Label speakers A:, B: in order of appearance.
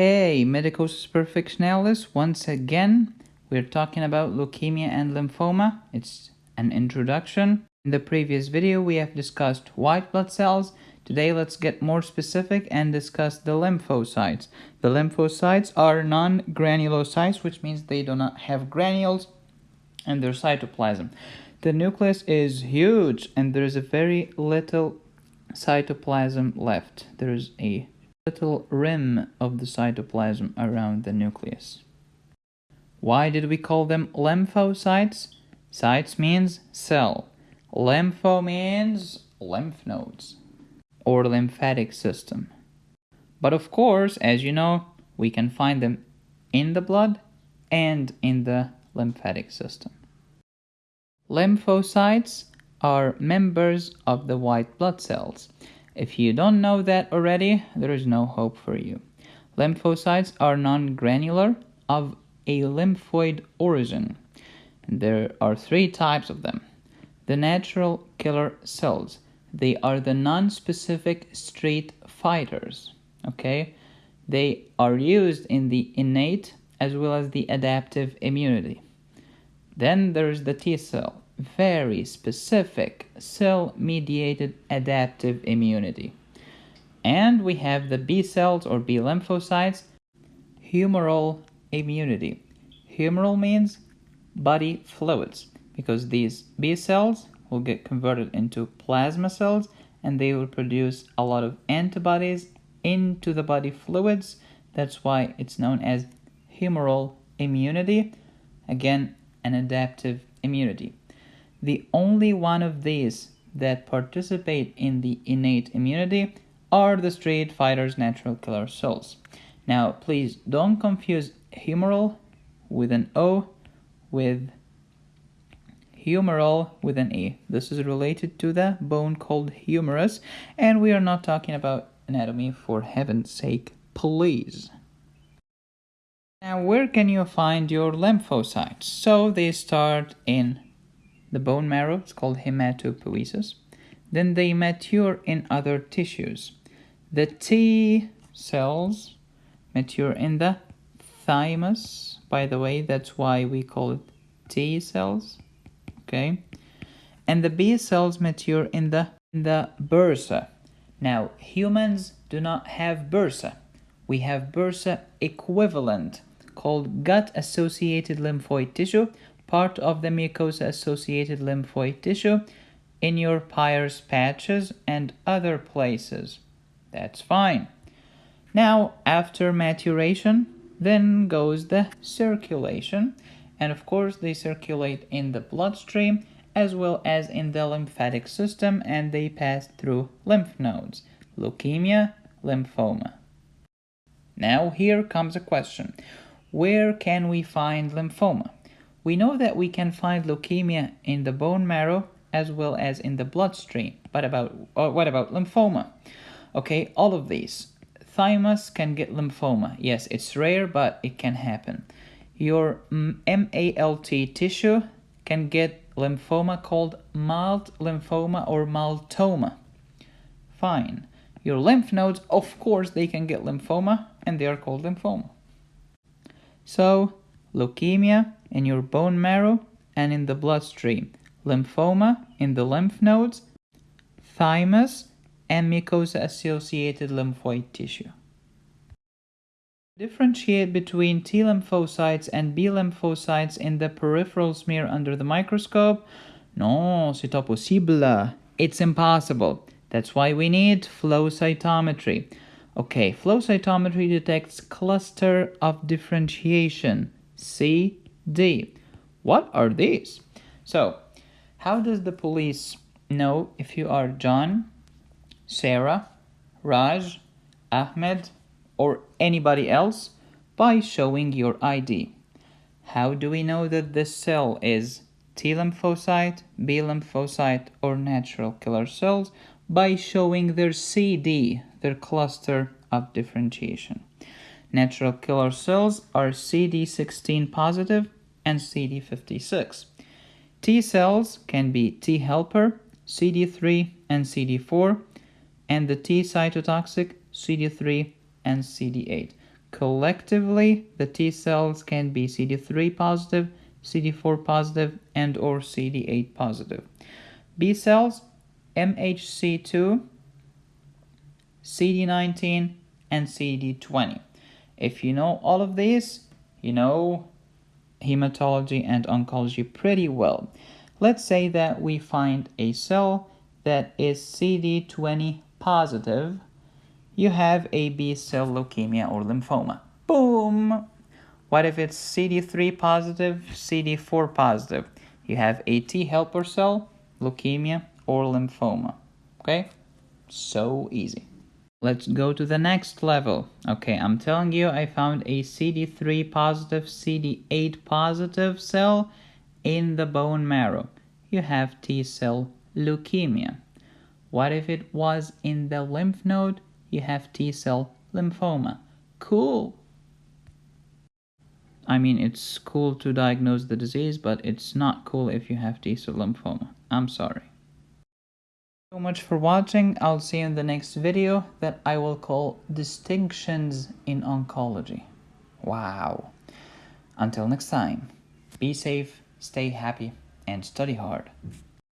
A: Hey, Medicosis Perfectionalis, once again, we're talking about leukemia and lymphoma. It's an introduction. In the previous video, we have discussed white blood cells. Today, let's get more specific and discuss the lymphocytes. The lymphocytes are non-granulocytes, which means they do not have granules in their cytoplasm. The nucleus is huge and there is a very little cytoplasm left. There is a little rim of the cytoplasm around the nucleus. Why did we call them lymphocytes? Cytes means cell. Lympho means lymph nodes or lymphatic system. But of course, as you know, we can find them in the blood and in the lymphatic system. Lymphocytes are members of the white blood cells. If you don't know that already, there is no hope for you. Lymphocytes are non-granular of a lymphoid origin. There are three types of them. The natural killer cells. They are the non-specific street fighters. Okay? They are used in the innate as well as the adaptive immunity. Then there's the T cell very specific cell-mediated adaptive immunity. And we have the B cells or B lymphocytes, humoral immunity. Humoral means body fluids because these B cells will get converted into plasma cells and they will produce a lot of antibodies into the body fluids. That's why it's known as humoral immunity. Again, an adaptive immunity. The only one of these that participate in the innate immunity are the street fighters natural killer cells. Now, please don't confuse humoral with an O with humeral with an E. This is related to the bone called humerus, and we are not talking about anatomy for heaven's sake, please. Now, where can you find your lymphocytes? So they start in the bone marrow, it's called hematopoiesis. Then they mature in other tissues. The T cells mature in the thymus. By the way, that's why we call it T cells. Okay. And the B cells mature in the, in the bursa. Now, humans do not have bursa. We have bursa equivalent called gut-associated lymphoid tissue part of the mucosa-associated lymphoid tissue in your Peyer's patches and other places. That's fine. Now, after maturation, then goes the circulation. And of course, they circulate in the bloodstream as well as in the lymphatic system and they pass through lymph nodes, leukemia, lymphoma. Now here comes a question. Where can we find lymphoma? We know that we can find leukemia in the bone marrow as well as in the bloodstream. But about what about lymphoma? Okay, all of these. Thymus can get lymphoma. Yes, it's rare, but it can happen. Your MALT tissue can get lymphoma called MALT lymphoma or maltoma. Fine. Your lymph nodes, of course, they can get lymphoma and they are called lymphoma. So, leukemia in your bone marrow and in the bloodstream, lymphoma in the lymph nodes, thymus, and mucosa-associated lymphoid tissue. Differentiate between T lymphocytes and B lymphocytes in the peripheral smear under the microscope? No, c'est impossible. It's impossible. That's why we need flow cytometry. Okay, flow cytometry detects cluster of differentiation, C D. What are these? So, how does the police know if you are John, Sarah, Raj, Ahmed, or anybody else? By showing your ID. How do we know that this cell is T lymphocyte, B lymphocyte, or natural killer cells? By showing their CD, their cluster of differentiation. Natural killer cells are CD16 positive and CD56. T cells can be T helper, CD3 and CD4, and the T cytotoxic CD3 and CD8. collectively the T cells can be CD3 positive, CD4 positive, and or CD8 positive. B cells, MHC2, CD19, and CD20. If you know all of these, you know hematology and oncology pretty well. Let's say that we find a cell that is CD20 positive. You have a B cell leukemia or lymphoma. Boom! What if it's CD3 positive, CD4 positive? You have a T helper cell, leukemia, or lymphoma. Okay? So easy. Let's go to the next level. Okay, I'm telling you I found a CD3 positive, CD8 positive cell in the bone marrow. You have T cell leukemia. What if it was in the lymph node? You have T cell lymphoma. Cool. I mean, it's cool to diagnose the disease, but it's not cool if you have T cell lymphoma. I'm sorry so much for watching. I'll see you in the next video that I will call Distinctions in Oncology. Wow. Until next time, be safe, stay happy, and study hard.